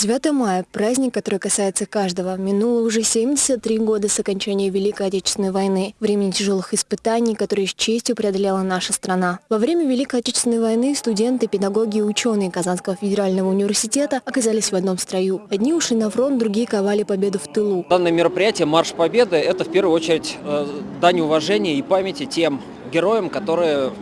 9 мая – праздник, который касается каждого. Минуло уже 73 года с окончания Великой Отечественной войны, времени тяжелых испытаний, которые с честью преодолела наша страна. Во время Великой Отечественной войны студенты, педагоги и ученые Казанского федерального университета оказались в одном строю. Одни ушли на фронт, другие ковали победу в тылу. Данное мероприятие «Марш Победы» – это в первую очередь э, дань уважения и памяти тем героям, которые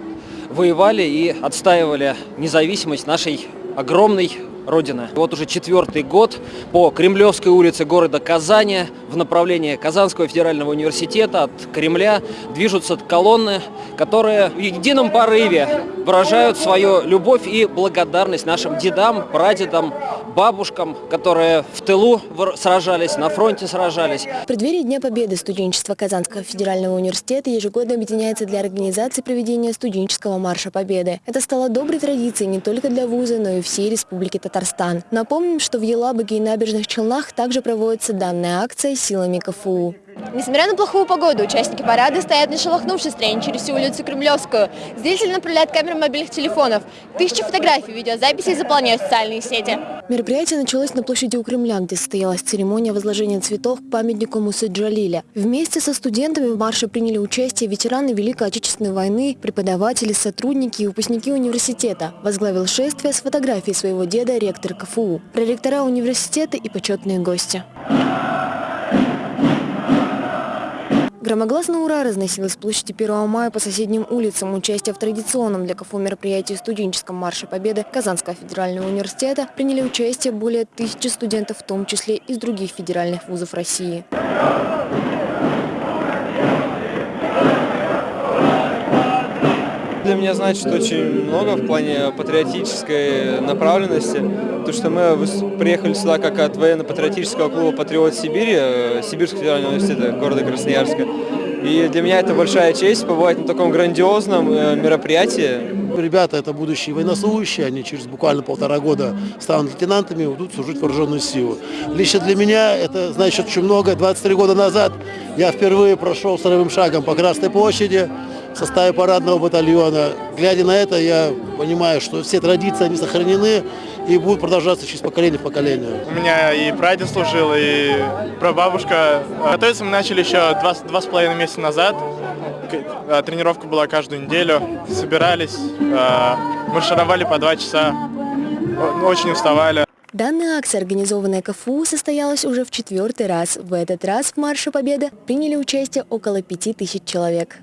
воевали и отстаивали независимость нашей огромной Родины. Вот уже четвертый год по Кремлевской улице города Казани в направлении Казанского федерального университета от Кремля движутся колонны, которые в едином порыве выражают свою любовь и благодарность нашим дедам, прадедам, бабушкам, которые в тылу сражались, на фронте сражались. В преддверии Дня Победы студенчество Казанского федерального университета ежегодно объединяется для организации проведения студенческого марша Победы. Это стало доброй традицией не только для вуза, но и всей Республики Татарстан. Напомним, что в Елабуге и Набережных Челнах также проводится данная акция силами КФУ. Несмотря на плохую погоду, участники парада стоят не шелохнувшись строение через всю улицу Кремлевскую. Зрители направляют камеры мобильных телефонов. Тысячи фотографий, видеозаписей заполняют социальные сети. Мероприятие началось на площади у Кремля, где состоялась церемония возложения цветов к памятнику Мусы Джалиля. Вместе со студентами в марше приняли участие ветераны Великой Отечественной войны, преподаватели, сотрудники и выпускники университета. Возглавил шествие с фотографией своего деда ректор КФУ, проректора университета и почетные гости. Громогласно «Ура» разносилось площади 1 мая по соседним улицам. Участие в традиционном для КФУ мероприятии студенческом марше Победы Казанского федерального университета приняли участие более тысячи студентов, в том числе из других федеральных вузов России. Для меня значит очень много в плане патриотической направленности. То, что мы приехали сюда как от военно-патриотического клуба «Патриот Сибири», э, Сибирского федерального университета города Красноярска. И для меня это большая честь побывать на таком грандиозном э, мероприятии. Ребята это будущие военнослужащие, они через буквально полтора года станут лейтенантами и будут служить вооруженную силу. Лично для меня это значит очень много. 23 года назад я впервые прошел вторым шагом по Красной площади в составе парадного батальона. Глядя на это, я понимаю, что все традиции они сохранены и будут продолжаться через поколение в поколение. У меня и прадед служил, и прабабушка. Готовиться мы начали еще два, два с половиной месяца назад. А, тренировка была каждую неделю. Собирались, а, маршировали по два часа. Очень уставали. Данная акция, организованная КФУ, состоялась уже в четвертый раз. В этот раз в Марше Победы приняли участие около пяти тысяч человек.